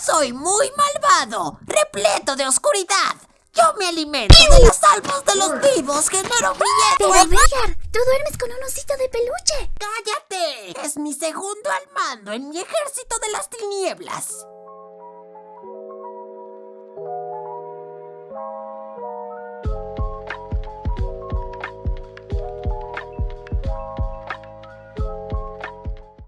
Soy muy malvado, repleto de oscuridad. Yo me alimento de las almas de los vivos, genero Pero miedo. Tú duermes con un osito de peluche. ¡Cállate! Es mi segundo al mando en mi ejército de las tinieblas.